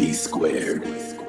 B squared.